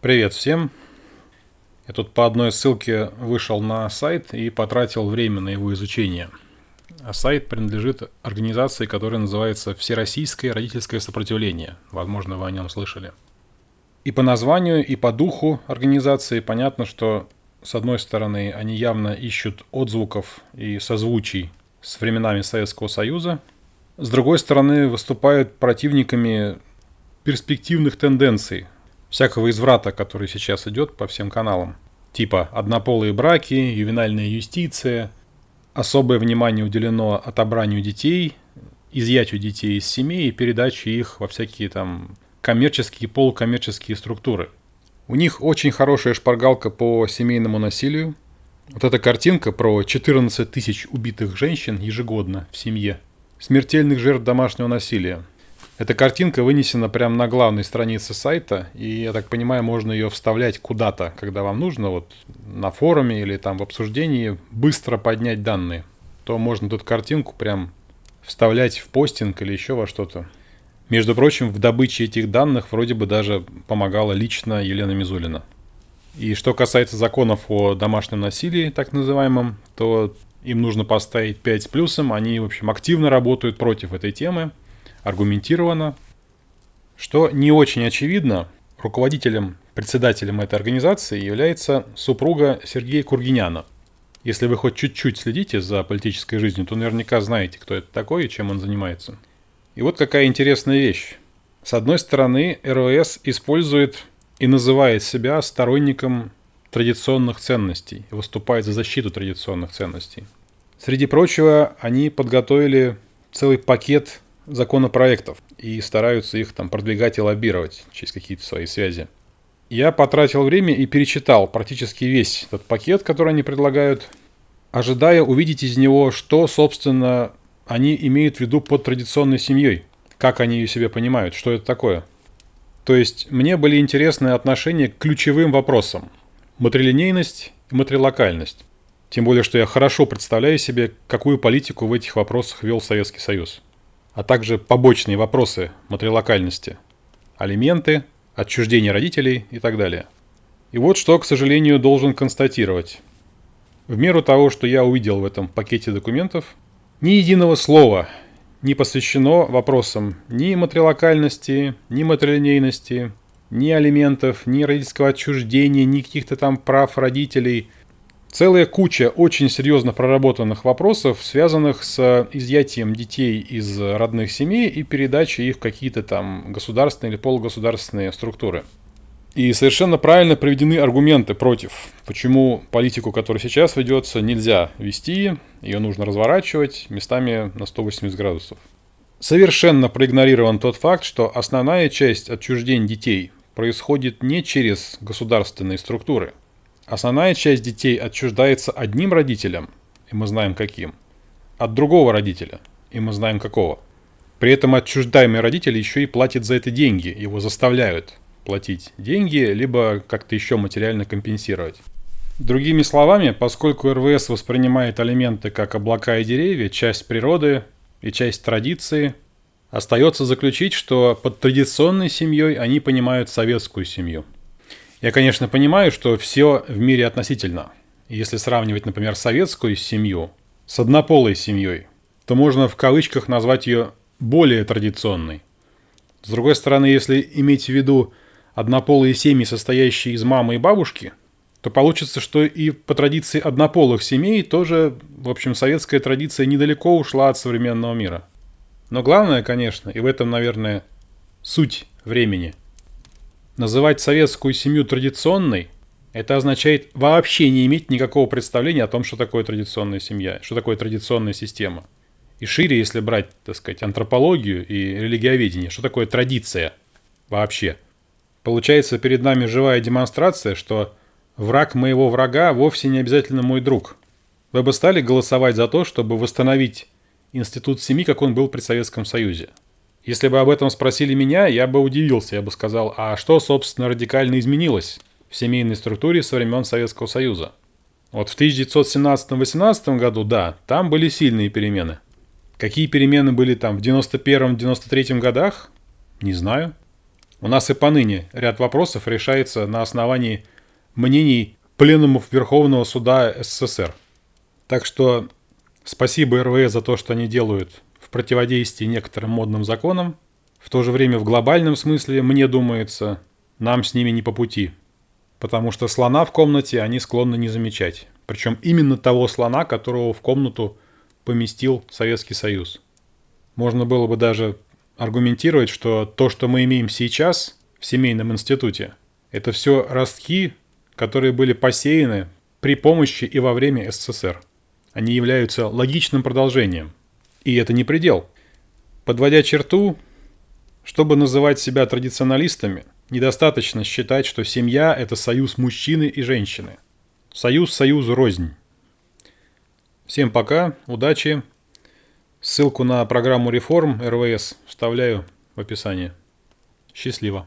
Привет всем! Я тут по одной ссылке вышел на сайт и потратил время на его изучение. А сайт принадлежит организации, которая называется Всероссийское родительское сопротивление. Возможно, вы о нем слышали. И по названию, и по духу организации понятно, что с одной стороны они явно ищут отзвуков и созвучий с временами Советского Союза, с другой стороны, выступают противниками перспективных тенденций, всякого изврата, который сейчас идет по всем каналам. Типа однополые браки, ювенальная юстиция, особое внимание уделено отобранию детей, изъятию детей из семей и передаче их во всякие там коммерческие и полукоммерческие структуры. У них очень хорошая шпаргалка по семейному насилию. Вот эта картинка про 14 тысяч убитых женщин ежегодно в семье – смертельных жертв домашнего насилия. Эта картинка вынесена прямо на главной странице сайта, и, я так понимаю, можно ее вставлять куда-то, когда вам нужно, вот на форуме или там в обсуждении, быстро поднять данные. То можно тут картинку прям вставлять в постинг или еще во что-то. Между прочим, в добыче этих данных вроде бы даже помогала лично Елена Мизулина. И что касается законов о домашнем насилии, так называемом, то им нужно поставить 5 с плюсом, они, в общем, активно работают против этой темы, аргументированно. Что не очень очевидно, руководителем, председателем этой организации является супруга Сергея Кургиняна. Если вы хоть чуть-чуть следите за политической жизнью, то наверняка знаете, кто это такой и чем он занимается. И вот какая интересная вещь. С одной стороны, РВС использует и называет себя сторонником традиционных ценностей выступает за защиту традиционных ценностей. Среди прочего, они подготовили целый пакет законопроектов и стараются их там продвигать и лоббировать через какие-то свои связи. Я потратил время и перечитал практически весь этот пакет, который они предлагают, ожидая увидеть из него, что, собственно, они имеют в виду под традиционной семьей, как они ее себе понимают, что это такое. То есть мне были интересны отношения к ключевым вопросам, матрилинейность и матрилокальность. Тем более, что я хорошо представляю себе, какую политику в этих вопросах вел Советский Союз. А также побочные вопросы матрилокальности. Алименты, отчуждение родителей и так далее. И вот что, к сожалению, должен констатировать. В меру того, что я увидел в этом пакете документов, ни единого слова не посвящено вопросам ни матрилокальности, ни матрилинейности, ни алиментов, ни родительского отчуждения, ни каких-то там прав родителей. Целая куча очень серьезно проработанных вопросов, связанных с изъятием детей из родных семей и передачей их в какие-то там государственные или полугосударственные структуры. И совершенно правильно приведены аргументы против, почему политику, которая сейчас ведется, нельзя вести, ее нужно разворачивать местами на 180 градусов. Совершенно проигнорирован тот факт, что основная часть отчуждений детей происходит не через государственные структуры. Основная часть детей отчуждается одним родителем, и мы знаем каким, от другого родителя, и мы знаем какого. При этом отчуждаемый родитель еще и платит за это деньги, его заставляют платить деньги, либо как-то еще материально компенсировать. Другими словами, поскольку РВС воспринимает алименты как облака и деревья, часть природы и часть традиции – Остается заключить, что под традиционной семьей они понимают советскую семью. Я, конечно, понимаю, что все в мире относительно. Если сравнивать, например, советскую семью с однополой семьей, то можно в кавычках назвать ее более традиционной. С другой стороны, если иметь в виду однополые семьи, состоящие из мамы и бабушки, то получится, что и по традиции однополых семей тоже, в общем, советская традиция недалеко ушла от современного мира. Но главное, конечно, и в этом, наверное, суть времени. Называть советскую семью традиционной – это означает вообще не иметь никакого представления о том, что такое традиционная семья, что такое традиционная система. И шире, если брать, так сказать, антропологию и религиоведение, что такое традиция вообще. Получается перед нами живая демонстрация, что враг моего врага вовсе не обязательно мой друг. Вы бы стали голосовать за то, чтобы восстановить институт семьи, как он был при Советском Союзе. Если бы об этом спросили меня, я бы удивился, я бы сказал, а что, собственно, радикально изменилось в семейной структуре со времен Советского Союза? Вот в 1917-18 году, да, там были сильные перемены. Какие перемены были там в 91-93 годах? Не знаю. У нас и поныне ряд вопросов решается на основании мнений пленумов Верховного суда СССР. Так что спасибо РВС за то, что они делают в противодействии некоторым модным законам. В то же время в глобальном смысле, мне думается, нам с ними не по пути. Потому что слона в комнате они склонны не замечать. Причем именно того слона, которого в комнату поместил Советский Союз. Можно было бы даже аргументировать, что то, что мы имеем сейчас в семейном институте, это все ростки, которые были посеяны при помощи и во время СССР. Они являются логичным продолжением. И это не предел. Подводя черту, чтобы называть себя традиционалистами, недостаточно считать, что семья – это союз мужчины и женщины. Союз союзу рознь. Всем пока, удачи. Ссылку на программу реформ РВС вставляю в описание. Счастливо.